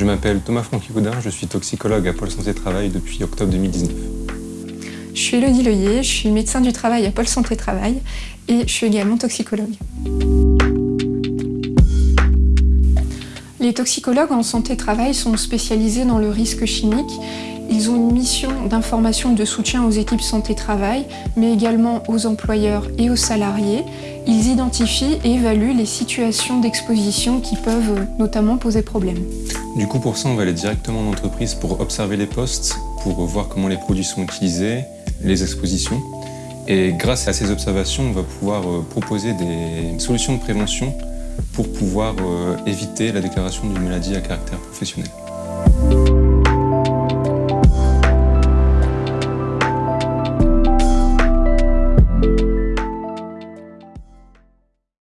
Je m'appelle Thomas Franqui-Coudin, je suis toxicologue à Pôle Santé Travail depuis octobre 2019. Je suis Elodie Leyer, je suis médecin du travail à Pôle Santé Travail et je suis également toxicologue. Les toxicologues en santé-travail sont spécialisés dans le risque chimique. Ils ont une mission d'information et de soutien aux équipes santé-travail, mais également aux employeurs et aux salariés. Ils identifient et évaluent les situations d'exposition qui peuvent notamment poser problème. Du coup, pour ça, on va aller directement en entreprise pour observer les postes, pour voir comment les produits sont utilisés, les expositions. Et grâce à ces observations, on va pouvoir euh, proposer des solutions de prévention pour pouvoir euh, éviter la déclaration d'une maladie à caractère professionnel.